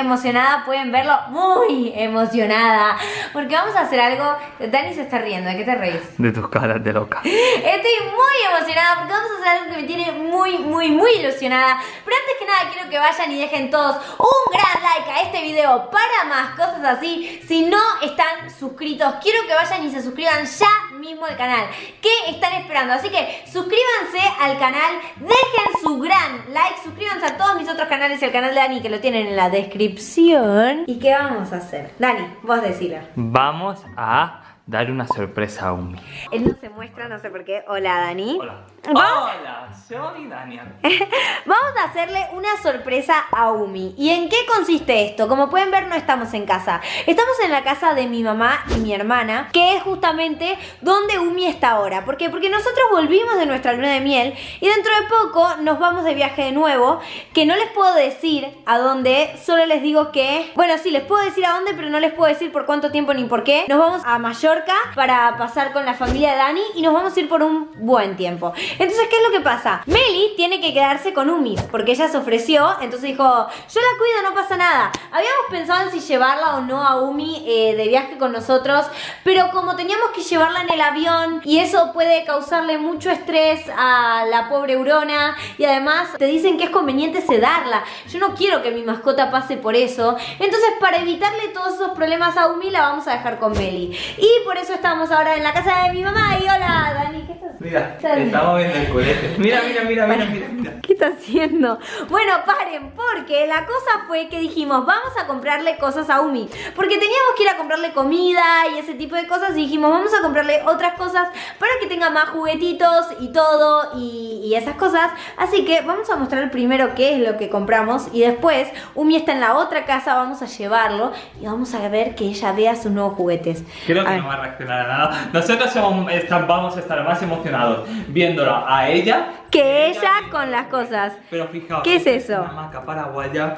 emocionada, pueden verlo muy emocionada, porque vamos a hacer algo, Dani se está riendo, ¿de qué te reís? De tus caras de loca. Estoy muy emocionada porque vamos a hacer algo que me tiene muy, muy, muy ilusionada, pero antes que nada quiero que vayan y dejen todos un gran like a este video para más cosas así, si no están suscritos, quiero que vayan y se suscriban ya mismo al canal. ¿Qué están esperando? Así que suscríbanse al canal, dejen su gran like, suscríbanse a todos mis otros canales y al canal de Dani que lo tienen en la descripción. ¿Y qué vamos a hacer? Dani, vos decilo. Vamos a dar una sorpresa a Umi. Él no se muestra, no sé por qué. Hola, Dani. Hola. Vamos- Hola, soy Daniel. Vamos a hacerle una sorpresa a Umi. ¿Y en qué consiste esto? Como pueden ver, no estamos en casa. Estamos en la casa de mi mamá y mi hermana, que es justamente donde Umi está ahora. ¿Por qué? Porque nosotros volvimos de nuestra luna de miel y dentro de poco nos vamos de viaje de nuevo, que no les puedo decir a dónde, solo les digo que... Bueno, sí, les puedo decir a dónde, pero no les puedo decir por cuánto tiempo ni por qué. Nos vamos a Mallorca para pasar con la familia de Dani y nos vamos a ir por un buen tiempo. Entonces, ¿qué es lo que pasa? Meli tiene que quedarse con Umi, porque ella se ofreció, entonces dijo, yo la cuido, no pasa nada. Habíamos pensado en si llevarla o no a Umi eh, de viaje con nosotros, pero como teníamos que llevarla en el avión y eso puede causarle mucho estrés a la pobre Urona y además te dicen que es conveniente sedarla. Yo no quiero que mi mascota pase por eso, entonces para evitarle todos esos problemas a Umi la vamos a dejar con Meli. Y eso estamos ahora en la casa de mi mamá y hola Dani, ¿qué estás Mira, estamos viendo el colegio. Mira, mira, mira, mira, mira. mira. ¿Qué está haciendo? Bueno, paren, porque la cosa fue que dijimos, vamos a comprarle cosas a Umi. Porque teníamos que ir a comprarle comida y ese tipo de cosas. Y dijimos, vamos a comprarle otras cosas para que tenga más juguetitos y todo y, y esas cosas. Así que vamos a mostrar primero qué es lo que compramos. Y después, Umi está en la otra casa, vamos a llevarlo y vamos a ver que ella vea sus nuevos juguetes. Creo que no va a reaccionar a nada. Nosotros somos- vamos a estar más emocionados viéndola a ella Que ella con las cosas. Pero fijaos, ¿Qué es eso? Una hamaca paraguaya.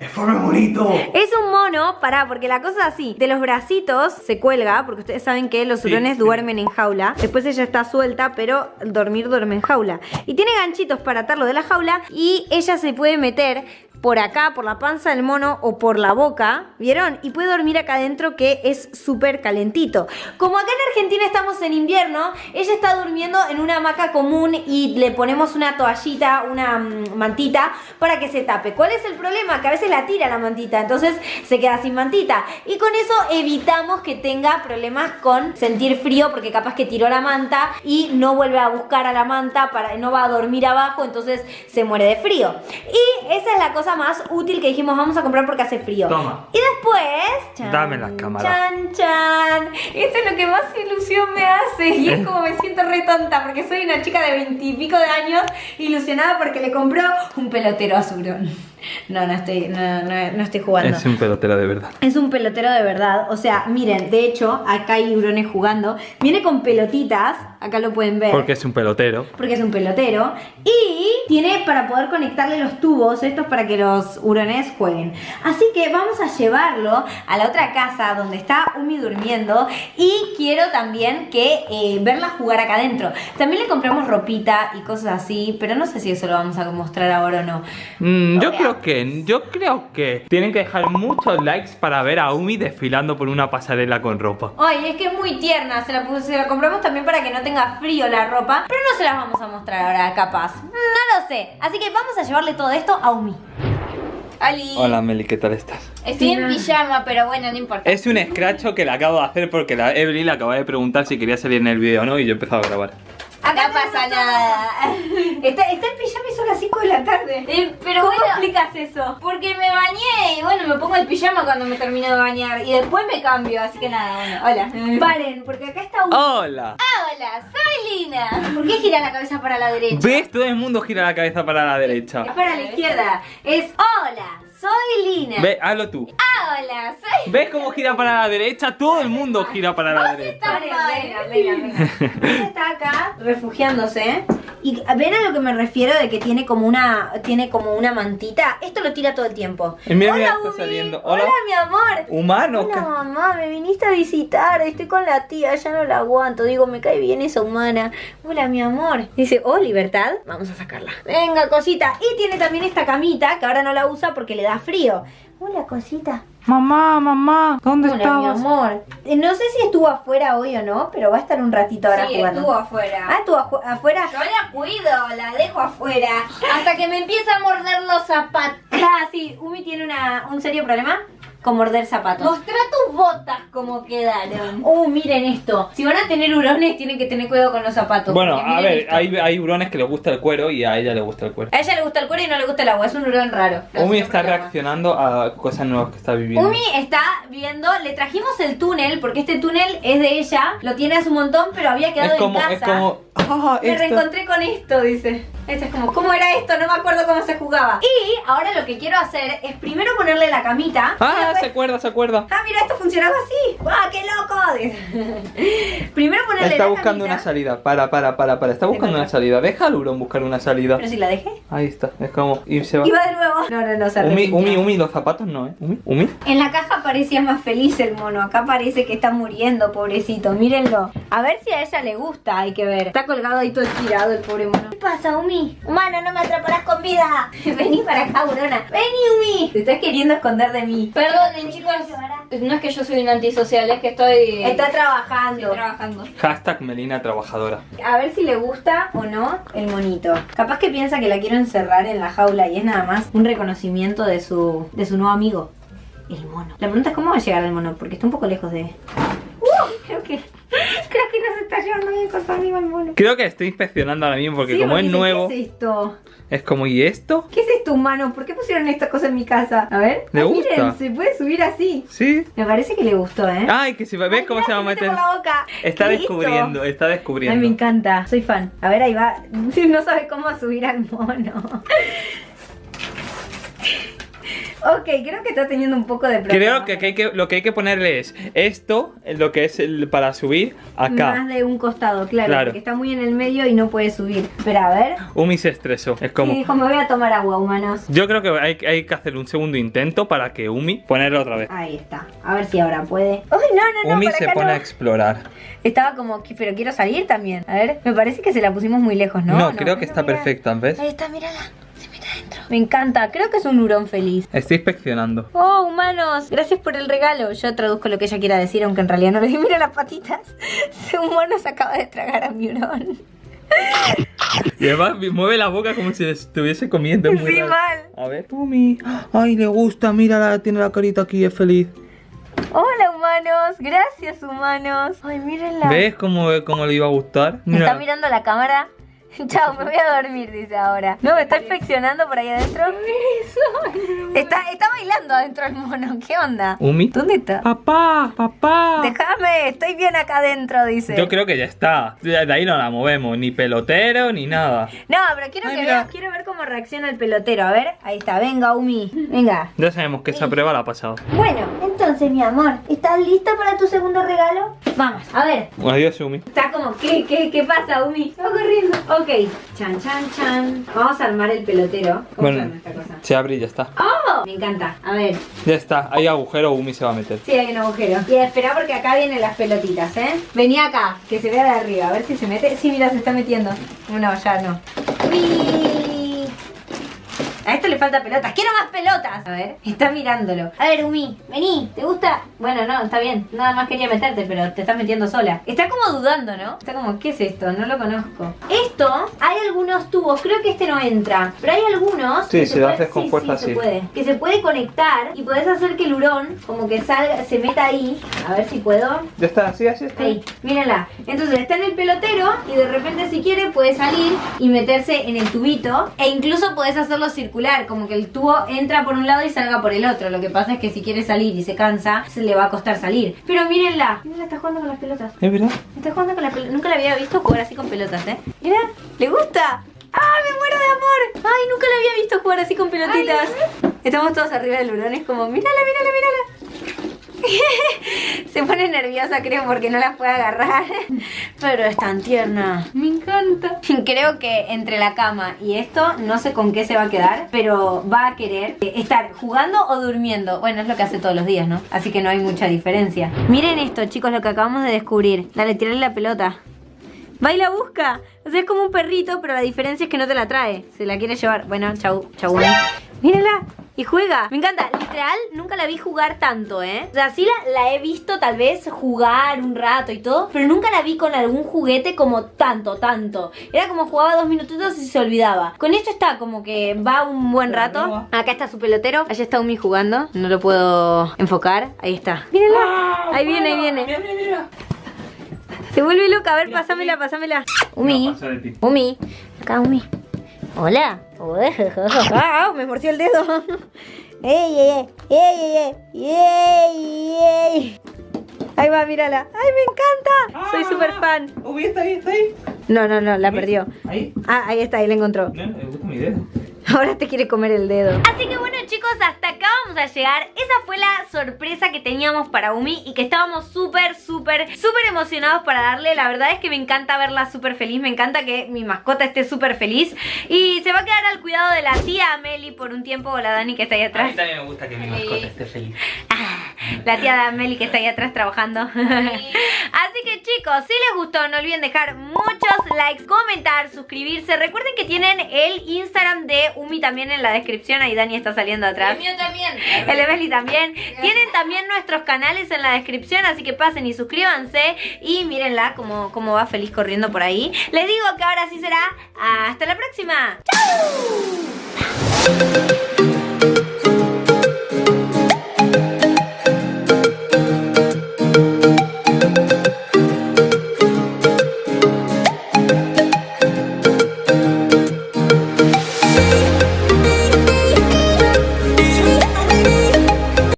¡Es bonito! Es un mono, pará, porque la cosa es así, de los bracitos se cuelga, porque ustedes saben que los hurones sí. duermen en jaula, después ella está suelta, pero dormir duerme en jaula. Y tiene ganchitos para atarlo de la jaula y ella se puede meter por acá, por la panza del mono o por la boca, ¿vieron? Y puede dormir acá adentro que es súper calentito. Como acá en Argentina estamos en invierno, ella está durmiendo en una hamaca común y le ponemos una toallita, una mm, mantita para que se tape. ¿Cuál es el problema? Que a veces la tira la mantita, entonces se queda sin mantita. Y con eso evitamos que tenga problemas con sentir frío porque capaz que tiró la manta y no vuelve a buscar a la manta, para, no va a dormir abajo, entonces se muere de frío. Y esa es la cosa más útil que dijimos vamos a comprar porque hace frío. Toma. Y después... chan, Dame la cámara. Chan, chan. Esto es lo que más ilusión me hace. Y es como me siento re tonta porque soy una chica de veintipico de años ilusionada porque le compró un pelotero a Surón. No, no estoy, no, no- no estoy jugando. Es un pelotero de verdad. Es un pelotero de verdad. O sea, miren, de hecho, acá hay hurones jugando. Viene con pelotitas. Acá lo pueden ver. Porque es un pelotero. Porque es un pelotero. Y tiene para poder conectarle los tubos, estos para que los hurones jueguen. Así que vamos a llevarlo a la otra casa donde está Umi durmiendo. Y quiero también que eh, verla jugar acá adentro. También le compramos ropita y cosas así. Pero no sé si eso lo vamos a mostrar ahora o no. Mm, yo creo que, yo creo que tienen que dejar muchos likes para ver a Umi desfilando por una pasarela con ropa. Ay, es que es muy tierna, se la, se la compramos también para que no tenga frío la ropa, pero no se las vamos a mostrar ahora, capaz. No lo sé. Así que vamos a llevarle todo esto a Umi. Ali. Hola Meli, ¿qué tal estás? Estoy en pijama, pero bueno, no importa. Es un escracho que le acabo de hacer porque la Evelyn le acaba de preguntar si quería salir en el vídeo o no y yo he empezado a grabar. Acá no pasa nada. Está, está en pijama y son las 5 de la tarde. Eh, pero ¿Cómo bueno, explicas eso? porque me bañé y bueno, me pongo el pijama cuando me termino de bañar y después me cambio, así que nada, bueno, hola. Paren, porque acá está Umi. ¡Hola! Ah, hola, soy Lina. ¿Por qué gira la cabeza para la derecha? ¿Ves? Todo el mundo gira la cabeza para la derecha. Es para la izquierda. Es hola, soy Lina. Ve, hazlo tú. Ah, hola, soy... ¿Ves cómo gira para la derecha? Todo el mundo gira para la derecha. Venga, venga, venga. Ella está acá refugiándose. Y ven a lo que me refiero de que tiene como una tiene como una mantita. Esto lo tira todo el tiempo. Eh, mira, Hola, está Umi. saliendo. Hola. Hola. mi amor. ¿Humano? Hola ¿Qué? mamá, me viniste a visitar, estoy con la tía, ya no la aguanto, digo, me cae bien esa humana. Hola mi amor. Dice, oh, libertad, vamos a sacarla. Venga, cosita. Y tiene también esta camita, que ahora no la usa porque le da frío. Hola, cosita. Mamá, mamá, ¿dónde Hola, mi estabas? amor. Eh, No sé si estuvo afuera hoy o no, pero va a estar un ratito ahora Sí, jugando. estuvo afuera. Ah, estuvo afu- afuera. Yo la cuido, la dejo afuera. Hasta que me empieza a morder los zapatos. Ah, sí, Umi tiene una, un serio problema con morder zapatos. Mostrá tus botas como quedaron. Uh, miren esto. Si van a tener hurones, tienen que tener cuidado con los zapatos. Bueno, a ver, esto. hay, hay hurones que les gusta el cuero y a ella le gusta el cuero. A ella le gusta el cuero y no le gusta el agua. Es un hurón raro. Umi está problema. reaccionando a cosas nuevas que está viviendo. Umi está viendo, le trajimos el túnel, porque este túnel es de ella, lo tiene hace un montón, pero había quedado es como, en casa. es como. Ah, Me esto- reencontré con esto, dice. Esto es como, ¿cómo era esto? No me acuerdo cómo se jugaba. Y ahora lo que quiero hacer es primero ponerle la camita. Ah, después- se acuerda, se acuerda. Ah, mira, esto funcionaba así. ¡Guau, qué loco! Primero ponerle Está la buscando camita. una salida. Para, para, para, para. Está buscando una salida. Deja al hurón buscar una salida. Pero si la dejé. Ahí está. Es como. Y se va. Y va de nuevo. No, no, no, se Umi. Umi, Umi, los zapatos no, ¿eh? Umi, Umi. En la caja parecía más feliz el mono. Acá parece que está muriendo, pobrecito. Mírenlo. A ver si a ella le gusta. Hay que ver. Está colgado ahí todo estirado el pobre mono. ¿Qué pasa, Umi? Humano, no me atraparás con vida. Vení para acá, Urona. Vení, Umi. Te estás queriendo esconder de mí. Perdonen, chicos. No es que yo soy un antisocial, es que estoy. Está estoy trabajando. trabajando. Hashtag Melina trabajadora. A ver si le gusta o no el monito. Capaz que piensa que la quiero encerrar en la jaula y es nada más un reconocimiento de su, de su nuevo amigo, el mono. La pregunta es cómo va a llegar al mono, porque está un poco lejos de... ¡Uh! Creo que, creo que no se amigo el mono. Creo que estoy inspeccionando ahora mismo porque Sí, como es nuevo, ¿Qué es esto? es como, ¿y esto? ¿Qué es esto, humano? ¿Por qué pusieron esta cosa en mi casa? A ver. ¿Le gusta? Miren, se puede subir así. Sí. Me parece que le gustó, ¿eh? Ay, que si ves Ay, cómo mira, se va a mete meter. por la boca. Está descubriendo, está Ay, me descubriendo. encanta, soy fan. A ver, ahí va. No sabe cómo subir al mono. Ok, creo que está teniendo un poco de problema. Creo que, que hay que lo que hay que ponerle es esto, lo que es el para subir, Más acá. de un costado, claro, Claro. porque está muy en el medio y no puede subir. Espera, a ver. Umi se estresó. Es como. dijo, me voy a tomar agua, humanos. Yo creo que hay, hay que hacer un segundo intento para que Umi ponerlo otra vez. Ahí está. A ver si ahora puede. ¡Ay, no, no, no! Umi se acá pone no. a explorar. Estaba como, pero quiero salir también. A ver, me parece que se la pusimos muy lejos, ¿no? No, creo que está mira. perfecta, ¿ves? Ahí está, mírala. Me encanta. Creo que es un hurón feliz. Estoy inspeccionando. Oh, humanos, gracias por el regalo. Yo traduzco lo que ella quiera decir, aunque en realidad no le di. Mira las patitas. Un mono se acaba de tragar a mi hurón. Y además mueve la boca como si estuviese comiendo. es muy Sí, mal. A ver. Umi. Ay, le gusta. Mira, tiene la carita aquí, es feliz. Hola, humanos. Gracias, humanos. Ay, mírenla. ¿Ves cómo, cómo le iba a gustar? Me Mira. está mirando la cámara. Chao, me voy a dormir, dice ahora. No, me está inspeccionando por ahí adentro. Está, está bailando adentro el mono. ¿Qué onda? Umi. ¿Dónde está? Papá, papá. Déjame, estoy bien acá adentro, dice. Yo creo que ya está. De ahí no la movemos, ni pelotero ni nada. No, pero quiero Ay, que mira. veas, quiero ver cómo reacciona el pelotero. A ver, ahí está, venga, Umi. Venga. Ya sabemos que esa prueba la ha pasado. Bueno, entonces, mi amor, ¿estás lista para tu segundo regalo? Vamos, a ver. Adiós, Umi. Está como, ¿qué, qué, qué pasa, Umi? Va corriendo. Ok, chan, chan, chan. Vamos a armar el pelotero. ¿Cómo se Bueno, arma esta cosa? se abre y ya está. ¡Oh! Me encanta. A ver, Ya está. Hay agujero, Umi se va a meter. sí, hay un agujero. Y espera porque acá vienen las pelotitas, ¿eh? Vení acá, que se vea de arriba. A ver si se mete. Sí, mira, se está metiendo. No, ya no. Uy. A esto le falta pelotas. ¡Quiero más pelotas! A ver, está mirándolo. A ver, Umi, vení. ¿Te gusta? Bueno, no, está bien. Nada más quería meterte, pero te estás metiendo sola. Está como dudando, ¿no? Está como, ¿qué es esto? No lo conozco. Esto, hay algunos tubos. Creo que este no entra. Pero hay algunos. Sí, que se puede- haces con sí, fuerza, sí. sí. Se puede. Que se puede conectar y podés hacer que el hurón, como que salga, se meta ahí. A ver si puedo. Ya está, así, así está. Ahí, mírenla. Entonces está en el pelotero y de repente si quiere puede salir y meterse en el tubito. E incluso podés hacerlo circular, como que el tubo entra por un lado y salga por el otro. Lo que pasa es que si quiere salir y se cansa, se le va a costar salir. Pero mírenla. Mírenla, está jugando con las pelotas. ¿Es verdad? Está jugando con las pelotas. Nunca la había visto jugar así con pelotas, ¿eh? Mira, ¿le gusta? ¡Ah, me muero de amor! ¡Ay, nunca la había visto jugar así con pelotitas! Estamos todos arriba del hurón, es como, mírala, mírala, mírala. Se pone nerviosa, creo, porque no la puede agarrar. Pero es tan tierna. Me encanta. Creo que entre la cama y esto, no sé con qué se va a quedar, pero va a querer estar jugando o durmiendo. Bueno, es lo que hace todos los días, ¿no? Así que no hay mucha diferencia. Miren esto, chicos, lo que acabamos de descubrir. Dale, tirale la pelota. Va y la busca. O sea, es como un perrito, pero la diferencia es que no te la trae. Se la quiere llevar. Bueno, chau, chau. Mírala. Y juega. Me encanta. Literal, nunca la vi jugar tanto, ¿eh? O sea, sí la, la he visto tal vez jugar un rato y todo, pero nunca la vi con algún juguete como tanto, tanto. Era como jugaba dos minutitos y se olvidaba. Con esto está como que va un buen rato. Acá está su pelotero. Allá está Umi jugando. No lo puedo enfocar. Ahí está. Mírenla. Ah, Ahí viene, ahí viene. Mira, mira, mira. Se vuelve loca. A ver, pásamela, pásamela. Umi. Umi. Acá, Umi. Hola. Ah, me mordió el dedo. ¡Ey, ey, ey! ¡Ey, ey, ey! ¡Ey, Ahí va, mírala. ¡Ay, me encanta! Soy Ah. súper fan. Uy, está ahí, está ahí. No, no, no, la perdió. Ahí. Ah, ahí está, ahí la encontró. No, me gusta mi dedo. Ahora te quiere comer el dedo. Así que bueno chicos, hasta acá vamos a llegar. Esa fue la sorpresa que teníamos para Umi y que estábamos súper, súper, súper emocionados para darle. La verdad es que me encanta verla súper feliz, me encanta que mi mascota esté súper feliz. Y se va a quedar al cuidado de la tía Meli por un tiempo, o la Dani que está ahí A mí atrás. también me gusta que mi mascota esté feliz. La tía Meli que está ahí atrás trabajando. Que chicos, si les gustó, no olviden dejar muchos likes, comentar, suscribirse. Recuerden que tienen el Instagram de Umi también en la descripción. Ahí Dani está saliendo atrás. El mío también. El de Meli también. Tienen también nuestros canales en la descripción, así que pasen y suscríbanse. Y mírenla como, como va feliz corriendo por ahí. Les digo que ahora sí será. Hasta la próxima. ¡Chau!